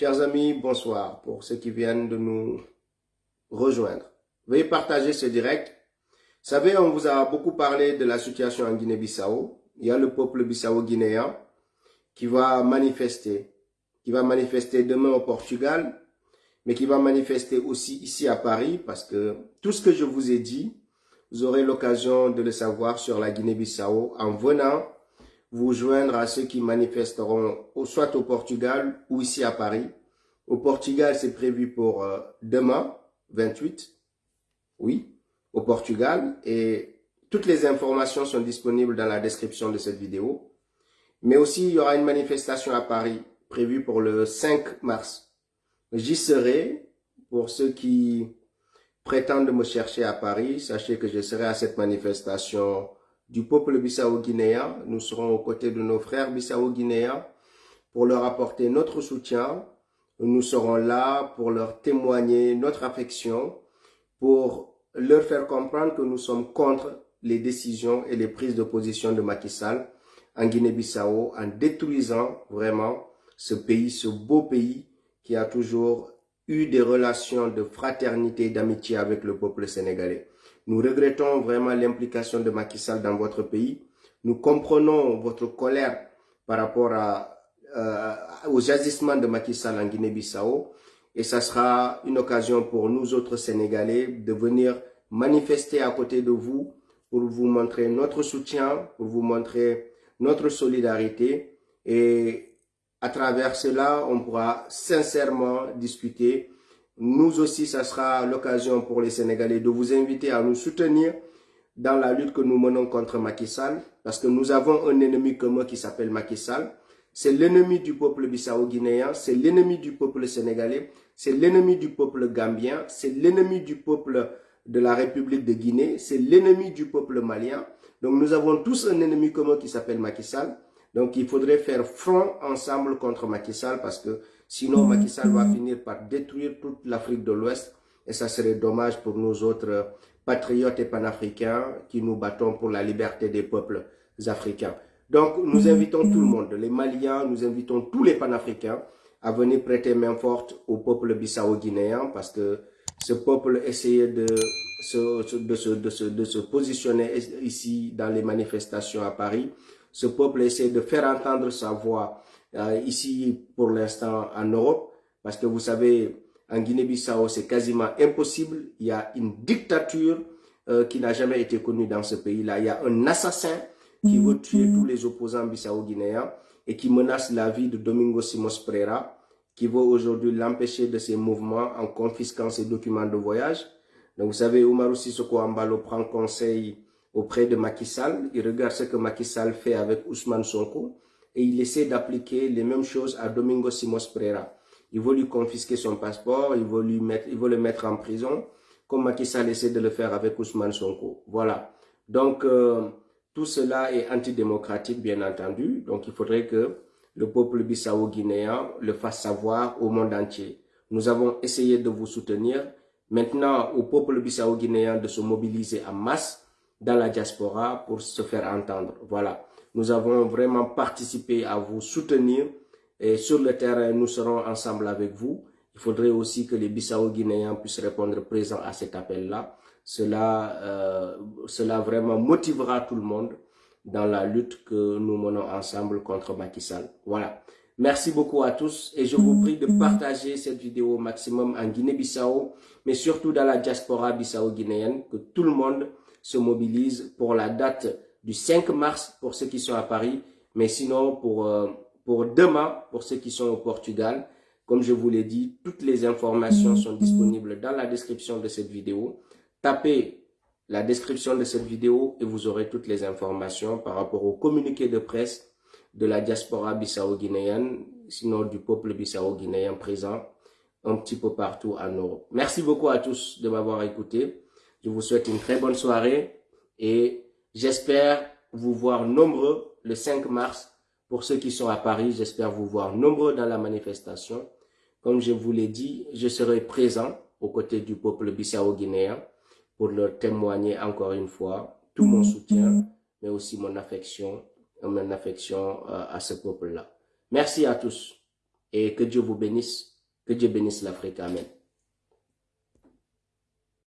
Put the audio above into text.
Chers amis, bonsoir pour ceux qui viennent de nous rejoindre. Veuillez partager ce direct. Vous savez, on vous a beaucoup parlé de la situation en Guinée-Bissau. Il y a le peuple bissau-guinéen qui va manifester, qui va manifester demain au Portugal, mais qui va manifester aussi ici à Paris, parce que tout ce que je vous ai dit, vous aurez l'occasion de le savoir sur la Guinée-Bissau en venant vous joindre à ceux qui manifesteront soit au Portugal ou ici à Paris. Au Portugal, c'est prévu pour euh, demain, 28, oui, au Portugal. Et toutes les informations sont disponibles dans la description de cette vidéo. Mais aussi, il y aura une manifestation à Paris prévue pour le 5 mars. J'y serai. Pour ceux qui prétendent me chercher à Paris, sachez que je serai à cette manifestation du peuple bissau-guinéen. Nous serons aux côtés de nos frères bissau-guinéens pour leur apporter notre soutien. Nous serons là pour leur témoigner notre affection, pour leur faire comprendre que nous sommes contre les décisions et les prises de position de Macky Sall en Guinée-Bissau en détruisant vraiment ce pays, ce beau pays qui a toujours eu des relations de fraternité et d'amitié avec le peuple sénégalais. Nous regrettons vraiment l'implication de Macky Sall dans votre pays. Nous comprenons votre colère par rapport à, euh, aux agissements de Macky Sall en Guinée-Bissau. Et ça sera une occasion pour nous autres Sénégalais de venir manifester à côté de vous pour vous montrer notre soutien, pour vous montrer notre solidarité. Et à travers cela, on pourra sincèrement discuter nous aussi, ça sera l'occasion pour les Sénégalais de vous inviter à nous soutenir dans la lutte que nous menons contre Macky Sall, parce que nous avons un ennemi commun qui s'appelle Macky Sall. C'est l'ennemi du peuple bissau-guinéen, c'est l'ennemi du peuple sénégalais, c'est l'ennemi du peuple gambien, c'est l'ennemi du peuple de la République de Guinée, c'est l'ennemi du peuple malien. Donc nous avons tous un ennemi commun qui s'appelle Macky Sall. Donc il faudrait faire front ensemble contre Macky Sall parce que Sinon, Macky Sall va finir par détruire toute l'Afrique de l'Ouest et ça serait dommage pour nous autres patriotes et panafricains qui nous battons pour la liberté des peuples africains. Donc, nous invitons tout le monde, les Maliens, nous invitons tous les panafricains à venir prêter main forte au peuple bissau-guinéen parce que ce peuple essayait de se, de, se, de, se, de se positionner ici dans les manifestations à Paris. Ce peuple essaie de faire entendre sa voix euh, ici pour l'instant en Europe, parce que vous savez, en Guinée-Bissau, c'est quasiment impossible. Il y a une dictature euh, qui n'a jamais été connue dans ce pays-là. Il y a un assassin qui veut tuer tous les opposants bissau-guinéens et qui menace la vie de Domingo Simos Pereira, qui veut aujourd'hui l'empêcher de ses mouvements en confisquant ses documents de voyage. Donc vous savez, Oumarou Sissoko Ambalo prend conseil auprès de Macky Sall. Il regarde ce que Macky Sall fait avec Ousmane Sonko et il essaie d'appliquer les mêmes choses à Domingo Simos Pereira. Il veut lui confisquer son passeport, il veut, lui mettre, il veut le mettre en prison, comme Macky Sall essaie de le faire avec Ousmane Sonko. Voilà. Donc, euh, tout cela est antidémocratique, bien entendu. Donc, il faudrait que le peuple bissau-guinéen le fasse savoir au monde entier. Nous avons essayé de vous soutenir. Maintenant, au peuple bissau-guinéen de se mobiliser en masse dans la diaspora pour se faire entendre. Voilà. Nous avons vraiment participé à vous soutenir et sur le terrain, nous serons ensemble avec vous. Il faudrait aussi que les Bissau-Guinéens puissent répondre présent à cet appel-là. Cela, euh, cela vraiment motivera tout le monde dans la lutte que nous menons ensemble contre Macky Sall. Voilà. Merci beaucoup à tous et je vous prie de partager cette vidéo au maximum en Guinée-Bissau, mais surtout dans la diaspora bissau-guinéenne, que tout le monde se mobilise pour la date du 5 mars pour ceux qui sont à Paris, mais sinon pour, euh, pour demain, pour ceux qui sont au Portugal, comme je vous l'ai dit, toutes les informations sont disponibles dans la description de cette vidéo. Tapez la description de cette vidéo et vous aurez toutes les informations par rapport au communiqué de presse de la diaspora bissau-guinéenne, sinon du peuple bissau-guinéen présent un petit peu partout en Europe. Merci beaucoup à tous de m'avoir écouté. Je vous souhaite une très bonne soirée et J'espère vous voir nombreux le 5 mars. Pour ceux qui sont à Paris, j'espère vous voir nombreux dans la manifestation. Comme je vous l'ai dit, je serai présent aux côtés du peuple bissau-guinéen pour leur témoigner encore une fois tout mon soutien, mais aussi mon affection, mon affection euh, à ce peuple-là. Merci à tous. et que Dieu vous bénisse. Que Dieu bénisse l'Afrique. Amen.